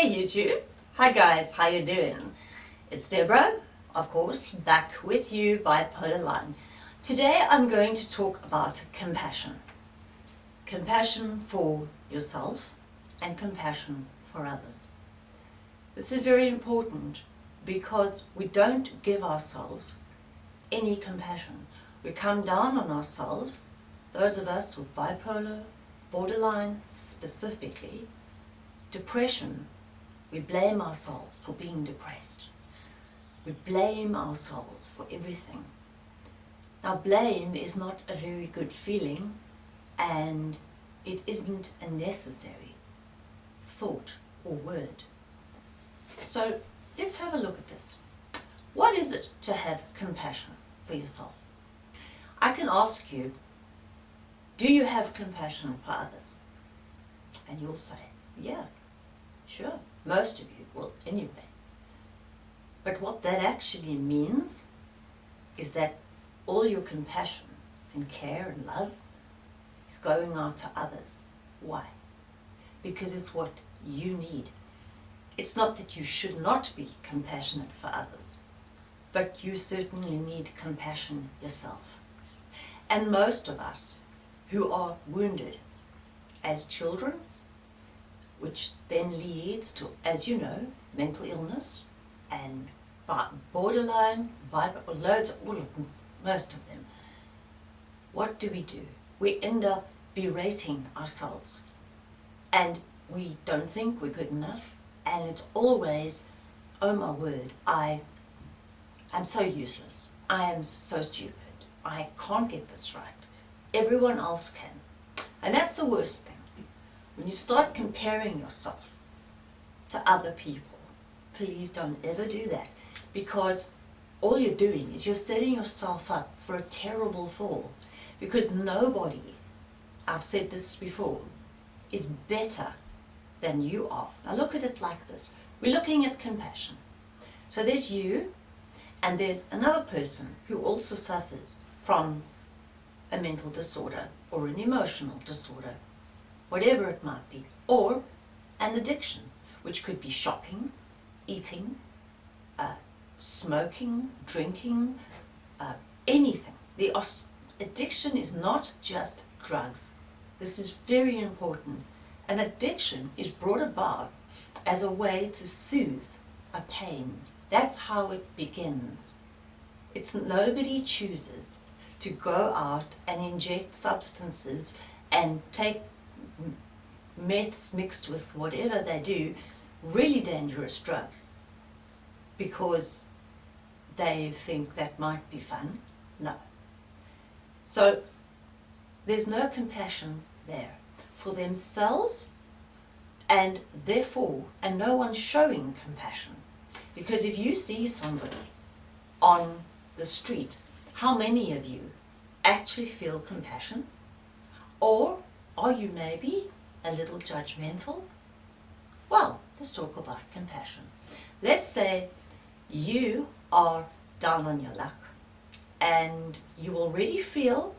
Hey YouTube! Hi guys, how you doing? It's Deborah, of course, back with you Bipolar Line. Today I'm going to talk about compassion. Compassion for yourself and compassion for others. This is very important because we don't give ourselves any compassion. We come down on ourselves, those of us with bipolar, borderline specifically, depression, we blame ourselves for being depressed. We blame ourselves for everything. Now blame is not a very good feeling and it isn't a necessary thought or word. So let's have a look at this. What is it to have compassion for yourself? I can ask you, do you have compassion for others? And you'll say, yeah, sure, most of you will anyway. But what that actually means is that all your compassion and care and love is going out to others. Why? Because it's what you need. It's not that you should not be compassionate for others, but you certainly need compassion yourself. And most of us who are wounded as children, which then leads to, as you know, mental illness and borderline, loads, all of them, most of them. What do we do? We end up berating ourselves and we don't think we're good enough and it's always, oh my word, I am so useless. I am so stupid. I can't get this right. Everyone else can. And that's the worst thing. When you start comparing yourself to other people, please don't ever do that because all you're doing is you're setting yourself up for a terrible fall because nobody, I've said this before, is better than you are. Now look at it like this. We're looking at compassion. So there's you and there's another person who also suffers from a mental disorder or an emotional disorder, whatever it might be, or an addiction, which could be shopping, eating, uh, smoking, drinking, uh, anything. The addiction is not just drugs. This is very important. An addiction is brought about as a way to soothe a pain. That's how it begins. It's nobody chooses to go out and inject substances and take meths mixed with whatever they do, really dangerous drugs, because they think that might be fun. No. So there's no compassion there for themselves and therefore, and no one's showing compassion. Because if you see somebody on the street, how many of you actually feel compassion? Or are you maybe a little judgmental? Well, let's talk about compassion. Let's say you are down on your luck and you already feel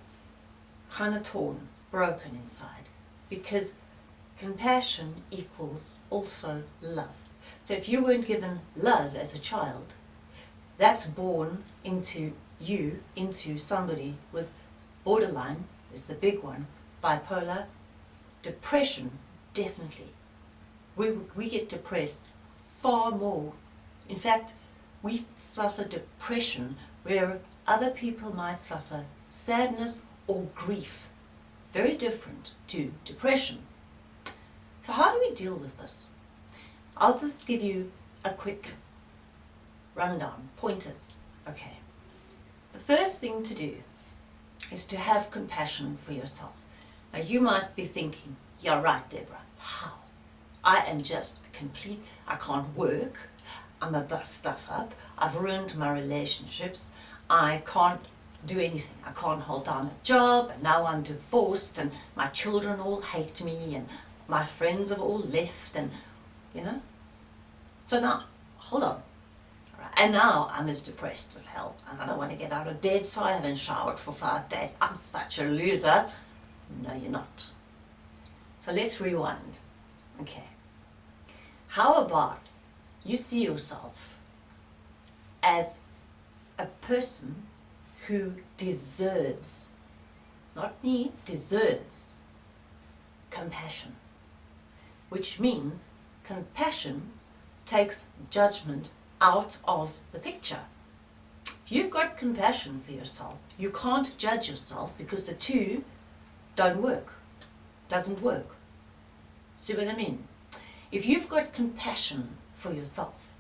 kind of torn, broken inside because compassion equals also love. So if you weren't given love as a child, that's born into you, into somebody with borderline, is the big one, bipolar, depression, definitely. We, we get depressed far more. In fact, we suffer depression where other people might suffer sadness or grief. Very different to depression. So how do we deal with this? I'll just give you a quick rundown, pointers. Okay. The first thing to do is to have compassion for yourself. Now you might be thinking, you're right Deborah, how? I am just complete, I can't work, I'm a bust stuff up, I've ruined my relationships, I can't do anything, I can't hold down a job, and now I'm divorced, and my children all hate me, and my friends have all left, and, you know. So now, hold on. And now I'm as depressed as hell, and I don't want to get out of bed, so I haven't showered for five days. I'm such a loser. No, you're not. So let's rewind. Okay. How about you see yourself as a person who deserves, not need, deserves compassion. Which means compassion takes judgment out of the picture. If you've got compassion for yourself, you can't judge yourself because the two don't work, doesn't work. See what I mean? If you've got compassion for yourself,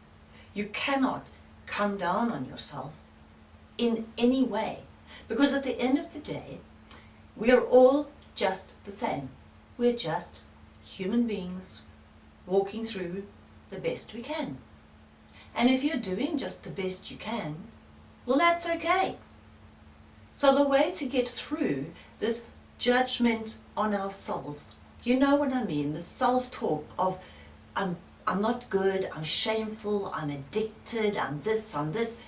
you cannot come down on yourself in any way. Because at the end of the day, we are all just the same. We're just human beings walking through the best we can. And if you're doing just the best you can, well that's okay. So the way to get through this judgment on ourselves, you know what I mean, the self-talk of I'm, I'm not good, I'm shameful, I'm addicted, I'm this, I'm this,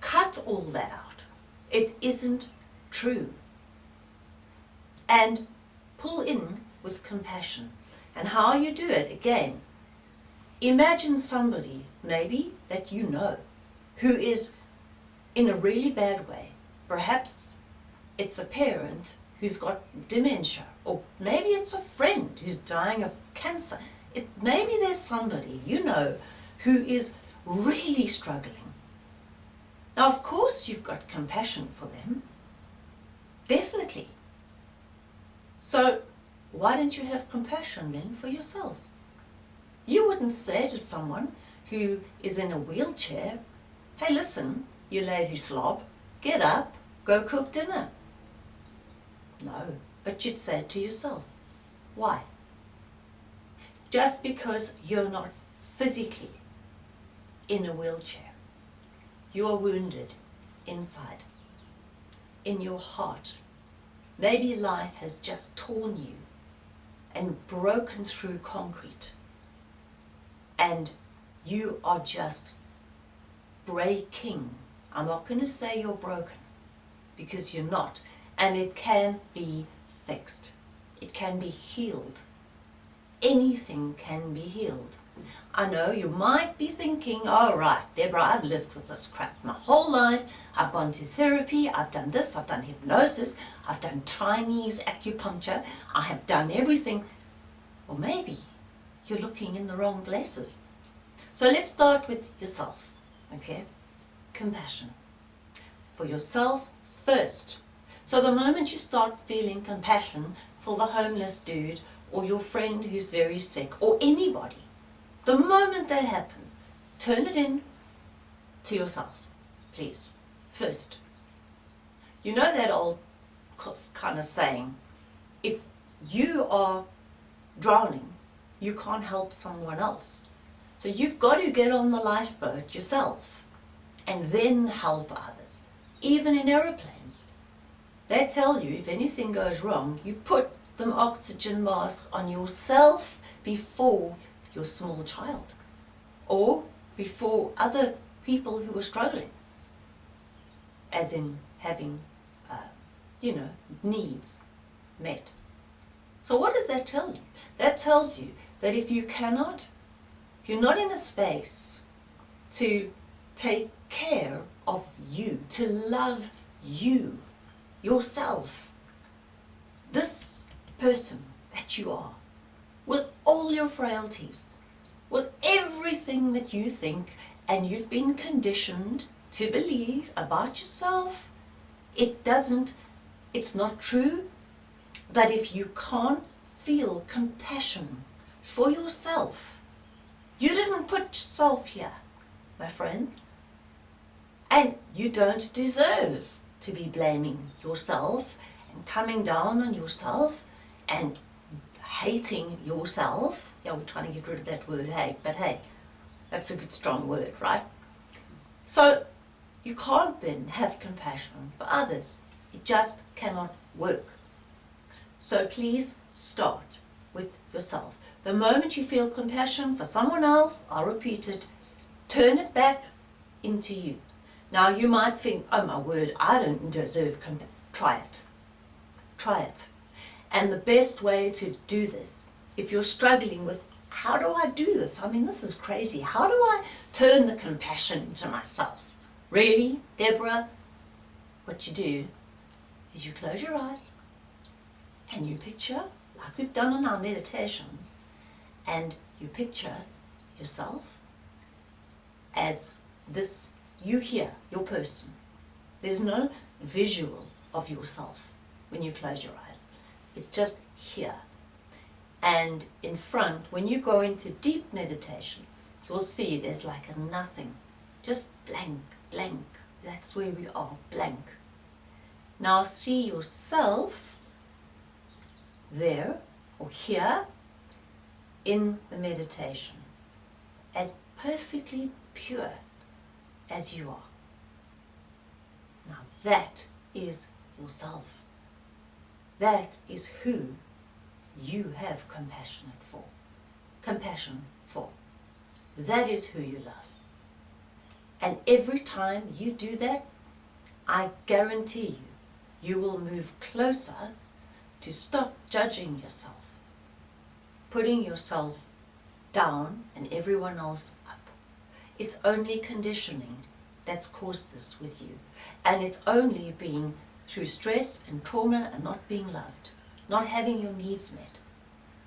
cut all that out. It isn't true. And pull in with compassion. And how you do it, again, imagine somebody, maybe, that you know, who is in a really bad way. Perhaps it's a parent who's got dementia, or maybe it's a friend who's dying of cancer. It, maybe there's somebody you know who is really struggling. Now, of course, you've got compassion for them. Definitely. So, why don't you have compassion then for yourself? You wouldn't say to someone who is in a wheelchair, hey listen, you lazy slob, get up, go cook dinner. No, but you'd say it to yourself. Why? Just because you're not physically in a wheelchair you are wounded inside, in your heart. Maybe life has just torn you and broken through concrete and you are just breaking. I'm not going to say you're broken because you're not and it can be fixed. It can be healed. Anything can be healed. I know you might be thinking, all right, Deborah, I've lived with this crap my whole life. I've gone to therapy, I've done this, I've done hypnosis, I've done Chinese acupuncture, I have done everything. Or maybe you're looking in the wrong places. So let's start with yourself, okay? Compassion. For yourself first. So the moment you start feeling compassion for the homeless dude or your friend who's very sick or anybody, the moment that happens, turn it in to yourself, please, first. You know that old kind of saying, if you are drowning, you can't help someone else. So you've got to get on the lifeboat yourself and then help others. Even in aeroplanes, they tell you if anything goes wrong, you put the oxygen mask on yourself before your small child or before other people who are struggling. As in having uh, you know needs met. So what does that tell you? That tells you that if you cannot if you're not in a space to take care of you to love you yourself this person that you are with all your frailties, with everything that you think and you've been conditioned to believe about yourself. It doesn't, it's not true that if you can't feel compassion for yourself, you didn't put yourself here, my friends. And you don't deserve to be blaming yourself and coming down on yourself and hating yourself. Yeah, we're trying to get rid of that word hate, but hey, that's a good strong word, right? So you can't then have compassion for others. It just cannot work. So please start with yourself. The moment you feel compassion for someone else, I'll repeat it, turn it back into you. Now you might think, oh my word, I don't deserve compassion. Try it. Try it. And the best way to do this, if you're struggling with how do I do this? I mean, this is crazy. How do I turn the compassion into myself? Really, Deborah? What you do is you close your eyes and you picture, like we've done in our meditations, and you picture yourself as this, you here, your person. There's no visual of yourself when you close your eyes. It's just here. And in front, when you go into deep meditation, you'll see there's like a nothing. Just blank, blank. That's where we are, blank. Now see yourself there or here in the meditation as perfectly pure as you are. Now that is yourself. That is who you have compassionate for. Compassion for. That is who you love. And every time you do that, I guarantee you, you will move closer to stop judging yourself, putting yourself down and everyone else up. It's only conditioning that's caused this with you. And it's only being through stress and trauma and not being loved, not having your needs met.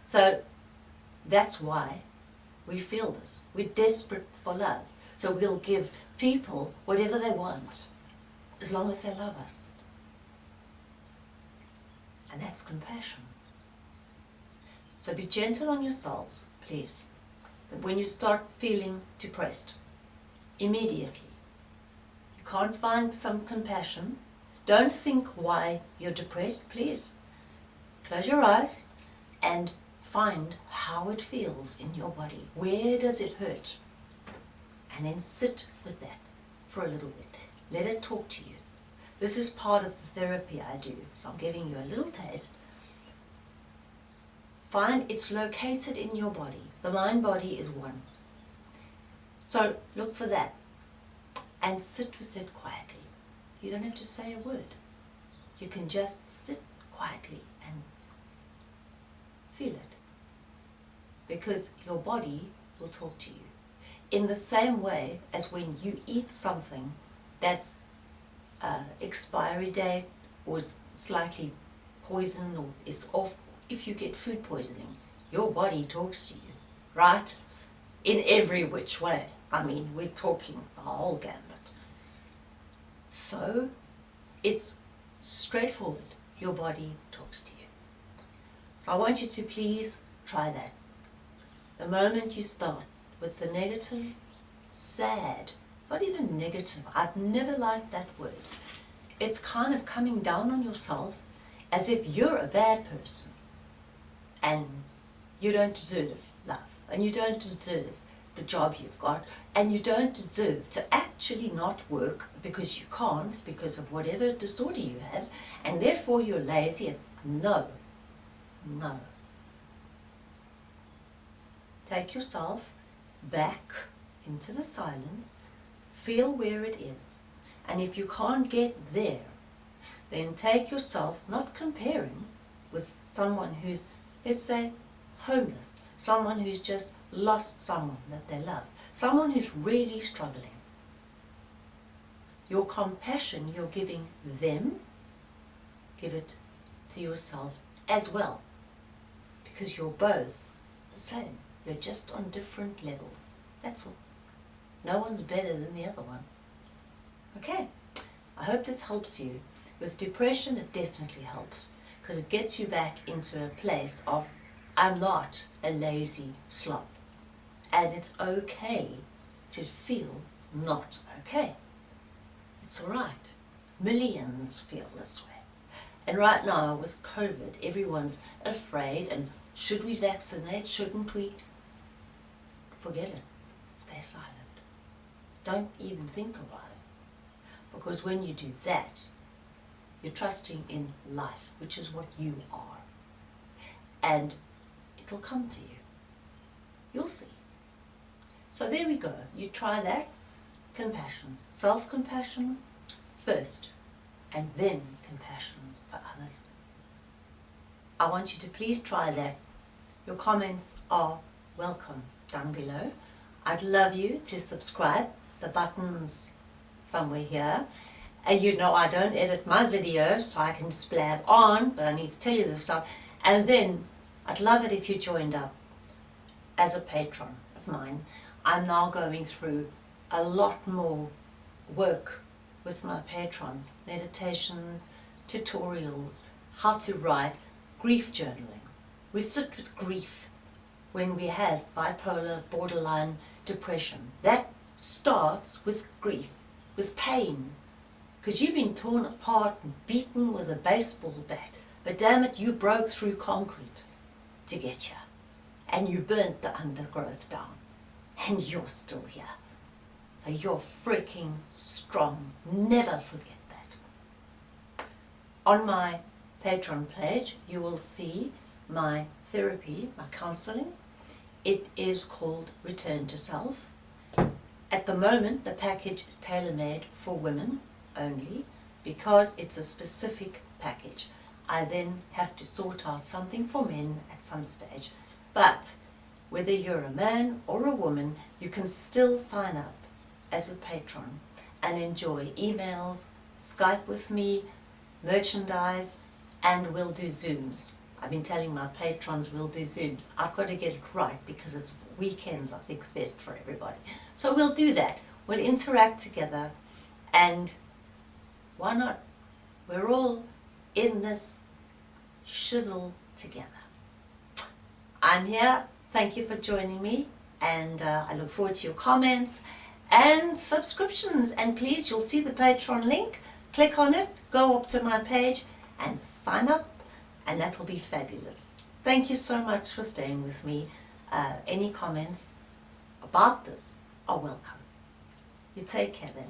So that's why we feel this. We're desperate for love. So we'll give people whatever they want, as long as they love us. And that's compassion. So be gentle on yourselves, please. When you start feeling depressed, immediately, you can't find some compassion, don't think why you're depressed, please. Close your eyes and find how it feels in your body. Where does it hurt? And then sit with that for a little bit. Let it talk to you. This is part of the therapy I do, so I'm giving you a little taste. Find it's located in your body. The mind-body is one. So look for that and sit with it quietly. You don't have to say a word. You can just sit quietly and feel it. Because your body will talk to you. In the same way as when you eat something that's uh, expiry date or is slightly poisoned or it's off, if you get food poisoning, your body talks to you, right? In every which way. I mean, we're talking the whole gambit. So, it's straightforward. Your body talks to you. So I want you to please try that. The moment you start with the negative, sad, it's not even negative. I've never liked that word. It's kind of coming down on yourself as if you're a bad person and you don't deserve love. And you don't deserve the job you've got. And you don't deserve to actually not work because you can't because of whatever disorder you have. And therefore you're lazy and no, no. Take yourself back into the silence, feel where it is. And if you can't get there then take yourself, not comparing with someone who's, let's say, homeless, someone who's just lost someone that they love, someone who's really struggling. Your compassion you're giving them, give it to yourself as well. Because you're both the same. You're just on different levels. That's all. No one's better than the other one. Okay, I hope this helps you. With depression, it definitely helps because it gets you back into a place of, I'm not a lazy slop and it's okay to feel not okay. It's alright. Millions feel this way. And right now with COVID, everyone's afraid and should we vaccinate, shouldn't we? Forget it. Stay silent. Don't even think about it. Because when you do that, you're trusting in life, which is what you are. And it'll come to you. You'll see. So there we go. You try that. Compassion. Self-compassion first and then compassion for others. I want you to please try that. Your comments are welcome down below. I'd love you to subscribe. The button's somewhere here. And you know I don't edit my videos so I can splab on, but I need to tell you this stuff. And then I'd love it if you joined up as a patron of mine. I'm now going through a lot more work with my patrons, meditations, tutorials, how to write, grief journaling. We sit with grief when we have bipolar, borderline, depression. That starts with grief, with pain. Because you've been torn apart and beaten with a baseball bat. But damn it, you broke through concrete to get here. And you burnt the undergrowth down. And you're still here. So you're freaking strong. Never forget that. On my Patreon page, you will see my therapy, my counseling. It is called Return to Self. At the moment, the package is tailor-made for women only because it's a specific package. I then have to sort out something for men at some stage. But whether you're a man or a woman, you can still sign up as a patron and enjoy emails, Skype with me, merchandise, and we'll do Zooms. I've been telling my patrons we'll do Zooms. I've got to get it right because it's weekends I think is best for everybody. So we'll do that. We'll interact together and why not? We're all in this shizzle together. I'm here. Thank you for joining me and uh, I look forward to your comments and subscriptions and please you'll see the Patreon link click on it go up to my page and sign up and that will be fabulous thank you so much for staying with me uh, any comments about this are welcome you take care then